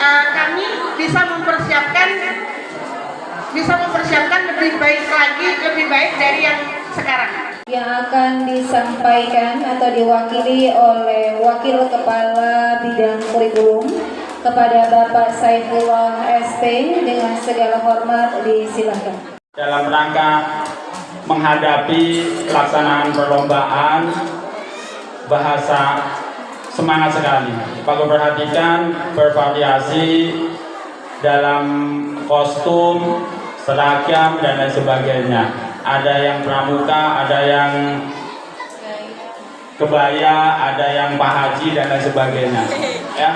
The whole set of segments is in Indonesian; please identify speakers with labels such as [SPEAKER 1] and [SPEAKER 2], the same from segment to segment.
[SPEAKER 1] uh, kami bisa mempersiapkan bisa mempersiapkan lebih baik lagi lebih baik dari yang sekarang
[SPEAKER 2] yang akan disampaikan atau diwakili oleh Wakil Kepala Bidang Kurikulum kepada Bapak Saifullah ST dengan segala hormat disilakan.
[SPEAKER 3] Dalam rangka menghadapi pelaksanaan perlombaan bahasa semangat sekali. Kalau perhatikan bervariasi dalam kostum, seragam dan lain sebagainya. Ada yang pramuka, ada yang kebaya, ada yang pak haji dan lain sebagainya. Ya,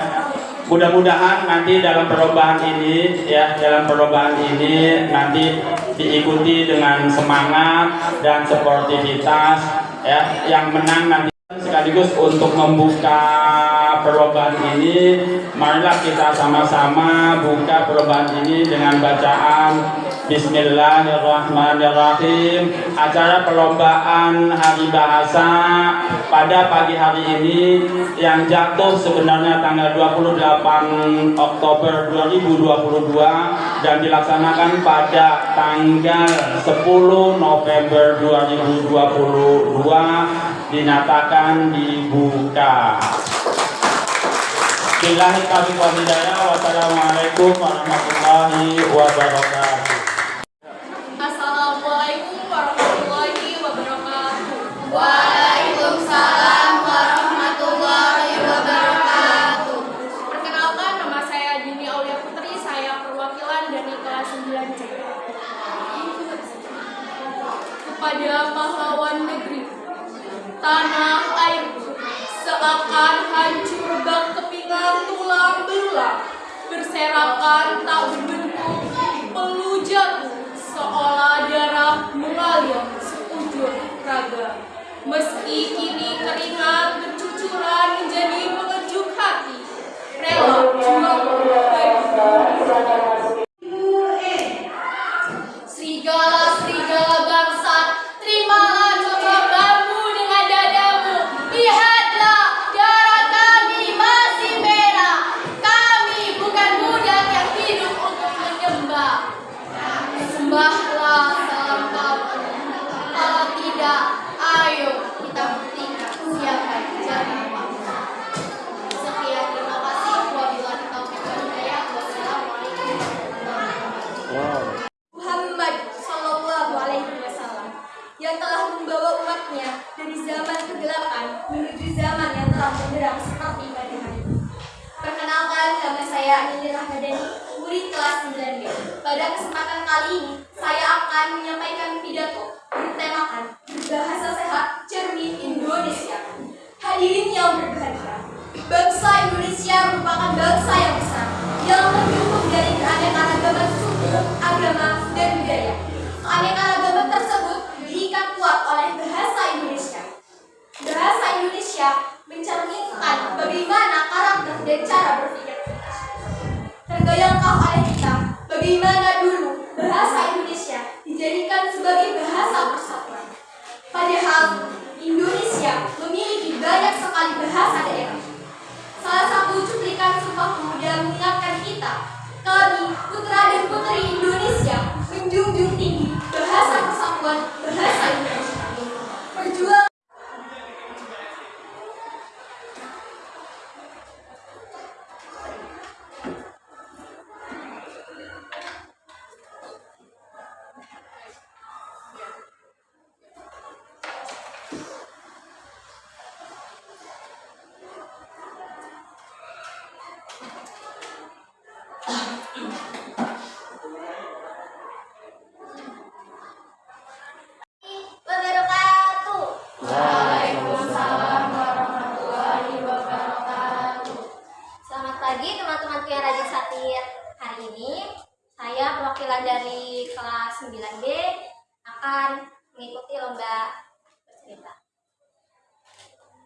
[SPEAKER 3] mudah-mudahan nanti dalam perlombaan ini ya dalam perlombaan ini nanti diikuti dengan semangat dan sportivitas ya yang menang nanti sekaligus untuk membuka perlombaan ini marilah kita sama-sama buka perlombaan ini dengan bacaan Bismillahirrahmanirrahim. Acara perlombaan hari bahasa pada pagi hari ini yang jatuh sebenarnya tanggal 28 Oktober 2022 dan dilaksanakan pada tanggal 10 November 2022 dinyatakan dibuka. Wassalamualaikum warahmatullahi wabarakatuh.
[SPEAKER 4] Seakan hancur bak kepingan tulang belulang, berserakan tak berbentuk, jatuh seolah darah mengalir seujur raga. Meski kini telah benderang seperti pagi hari. Perkenalkan nama saya Nini Rahmadani, murid kelas 9B. Pada kesempatan kali ini, saya akan menyampaikan pidato bertemakan bahasa sehat cermin Indonesia. Hadirin yang berbahagia, bangsa Indonesia merupakan bangsa yang besar yang terdukung dari keanekaragaman suku, agama, dan budaya. Keanekaragaman tersebut
[SPEAKER 5] lomba bercerita.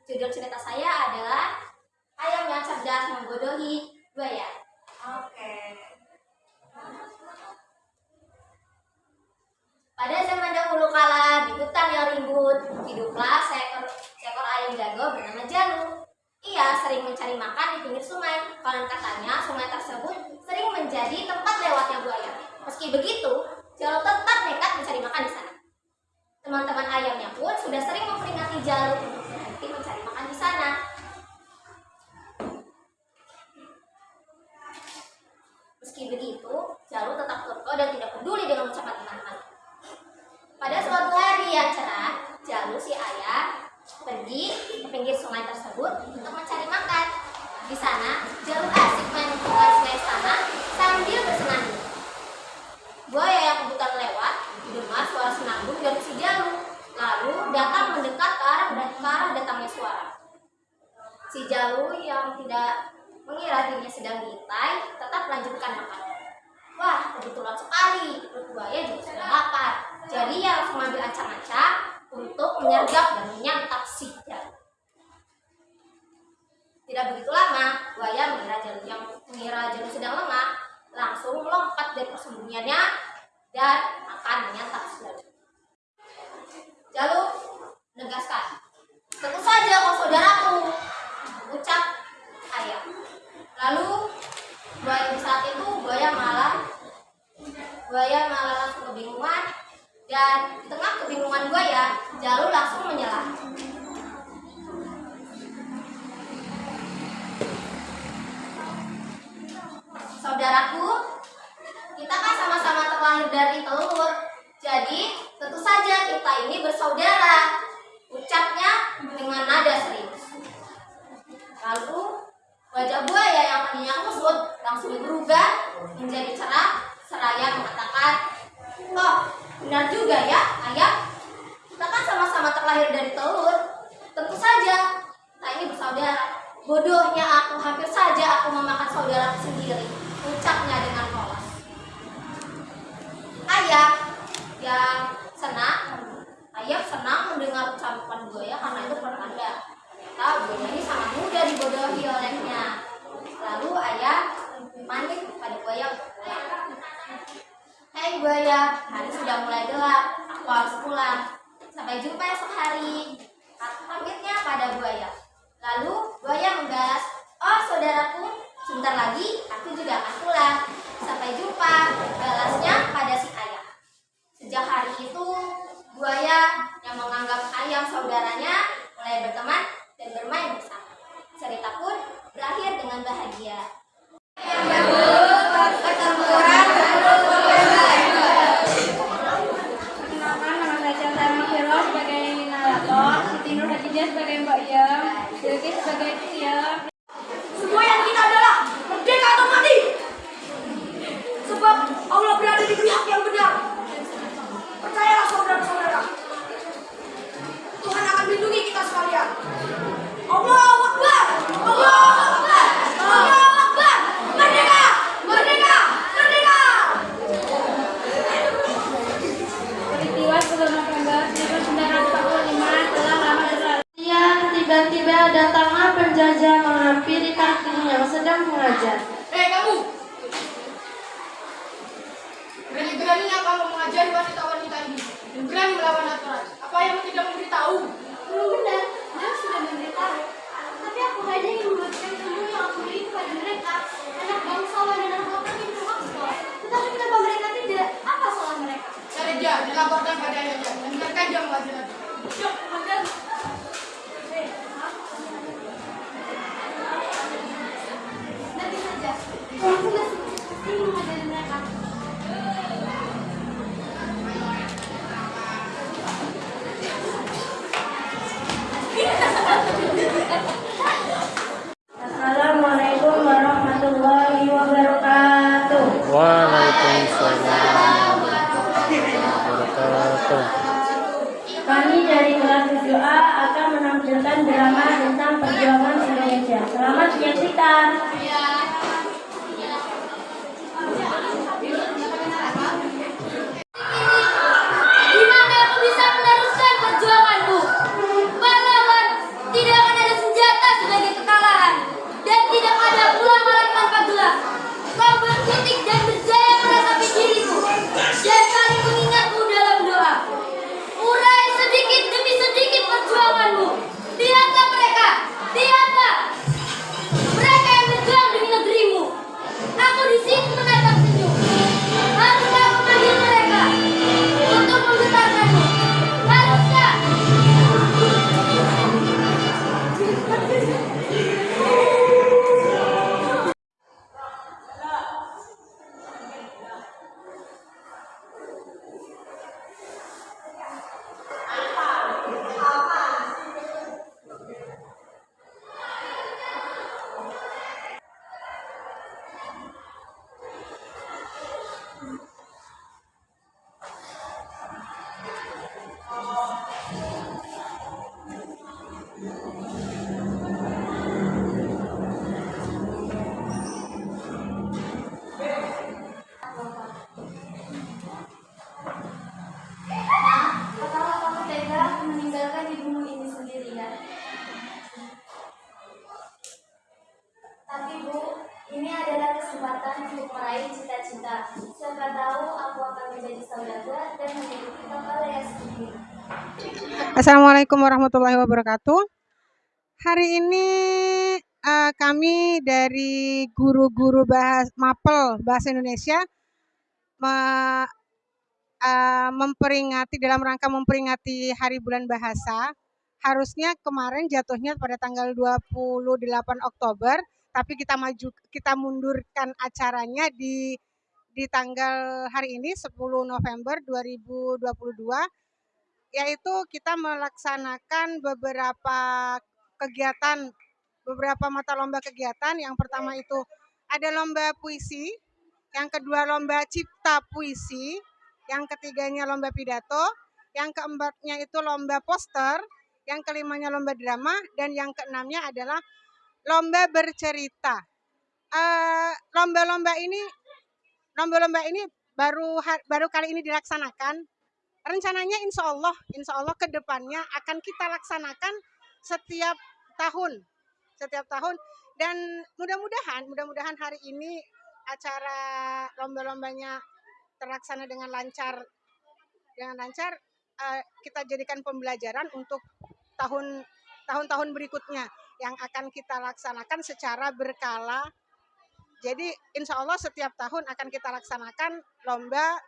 [SPEAKER 5] Judul cerita saya adalah Ayam yang cerdas membodohi buaya. Oke. Pada zaman dahulu kala di hutan yang ribut hiduplah seekor seekor ayam jago bernama Janu. Ia sering mencari makan di pinggir sungai. Konon katanya sungai tersebut sering menjadi tempat lewatnya buaya. Meski begitu, Jalu tetap nekat mencari makan di sana. Teman-teman ayamnya pun sudah sering memperingati Jalu untuk berhenti mencari makan di sana. Meski begitu, Jalu tetap kekeh dan tidak peduli dengan ucapan teman-teman. Pada suatu hari yang cerah, Jalu si ayah pergi ke pinggir sungai tersebut untuk mencari makan. Di sana, Jalu asik main sungai sana sambil bersenandung. Buaya yang kebetulan lewat mendengar senandung dari si Jalu, lalu datang mendekat ke arah ke arah datangnya suara. Si Jalu yang tidak mengira dirinya sedang diintai, tetap melanjutkan makan. Wah, kebetulan sekali, perut buaya juga sudah lapar. Jadi ia langsung mengambil ancang-ancang untuk menyergap dan menyantap si Jalu. Tidak begitu lama, buaya mengira Jalu yang mengira Jalu sedang lengah, langsung melompat dari persembunyiannya dan akan menyantap Jalu menegaskan, tentu saja kau saudaraku, ucap ayah. Lalu buaya saat itu buaya malah buaya malah langsung kebingungan dan di tengah kebingungan buaya Jalu langsung menyela. Saudaraku, kita kan sama-sama terlahir dari telur. Jadi, tentu saja kita ini bersaudara. Ucapnya dengan nada serius. Lalu, wajah buaya yang tadinya kusut langsung berubah menjadi cerah seraya mengatakan, Oh, benar juga ya, ayah. Kita kan sama-sama terlahir dari telur. Tentu saja, kita ini bersaudara. Bodohnya aku, hampir saja aku memakan saudaraku sendiri. Ucapnya dengan polos. Ayah yang senang, ayah senang mendengar ucapan buaya karena itu pertanda. Ternyata buaya ini sangat mudah dibodohi olehnya. Lalu ayah pamit pada buaya. Hai buaya, hari sudah mulai gelap, aku harus pulang. Sampai jumpa esok hari. Pamitnya pada buaya. Lalu buaya membalas, oh saudaraku, sebentar lagi aku juga akan pulang. Sampai jumpa, balasnya pada si
[SPEAKER 6] Tiba-tiba datanglah penjajah menghampiri kakinya yang sedang mengajar.
[SPEAKER 7] Eh kamu. Berani-beraninya kamu mengajari wanita-wanita ini dan berani melawan aturan. Apa yang tidak memberitahu?
[SPEAKER 5] Belum benar, dia sudah memberitahu. Tapi aku hanya ingin membagikan ilmu yang aku beri kepada mereka. Anak bangsawan dan anak bapak itu Oxford. Tetapi kenapa mereka tidak? Apa salah mereka?
[SPEAKER 7] Cari dia, dilaporkan pada ayahnya dan biarkan dia mengajar. Yuk, mengajar.
[SPEAKER 5] Nanti saja. Aku masih ingin mengajari mereka.
[SPEAKER 6] Assalamualaikum warahmatullahi wabarakatuh.
[SPEAKER 8] Waalaikumsalam wabarakatuh.
[SPEAKER 6] Kami dari kelas 7A akan menampilkan drama tentang perjuangan Indonesia. Selamat menyaksikan.
[SPEAKER 8] Untuk meraih cita-cita. Siapa tahu aku akan menjadi saudagar dan memiliki kapal yang sendiri.
[SPEAKER 9] Assalamualaikum warahmatullahi wabarakatuh. Hari ini uh, kami dari guru-guru bahas Mapel Bahasa Indonesia me, uh, memperingati dalam rangka memperingati Hari Bulan Bahasa. Harusnya kemarin jatuhnya pada tanggal 28 Oktober, tapi kita maju kita mundurkan acaranya di di tanggal hari ini 10 November 2022 yaitu kita melaksanakan beberapa kegiatan beberapa mata lomba kegiatan. Yang pertama itu ada lomba puisi, yang kedua lomba cipta puisi, yang ketiganya lomba pidato, yang keempatnya itu lomba poster, yang kelimanya lomba drama, dan yang keenamnya adalah lomba bercerita. Eh, lomba-lomba uh, ini, lomba-lomba ini baru baru kali ini dilaksanakan rencananya insya Allah, insya Allah ke depannya akan kita laksanakan setiap tahun, setiap tahun. Dan mudah-mudahan, mudah-mudahan hari ini acara lomba-lombanya terlaksana dengan lancar, dengan lancar. Uh, kita jadikan pembelajaran untuk tahun tahun-tahun berikutnya yang akan kita laksanakan secara berkala. Jadi insya Allah setiap tahun akan kita laksanakan lomba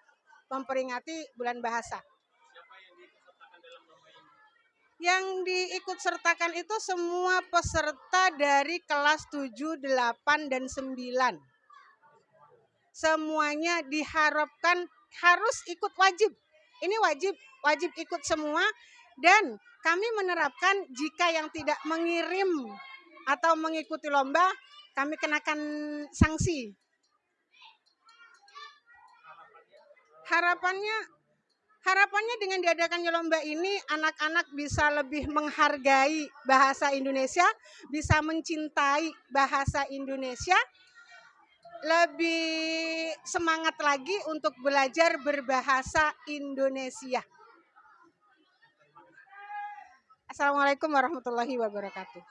[SPEAKER 9] memperingati bulan bahasa. Yang diikut sertakan itu semua peserta dari kelas 7, 8, dan 9. Semuanya diharapkan harus ikut wajib. Ini wajib, wajib ikut semua dan kami menerapkan jika yang tidak mengirim atau mengikuti lomba, kami kenakan sanksi. Harapannya harapannya dengan diadakannya lomba ini anak-anak bisa lebih menghargai bahasa Indonesia, bisa mencintai bahasa Indonesia, lebih semangat lagi untuk belajar berbahasa Indonesia. Assalamualaikum warahmatullahi wabarakatuh.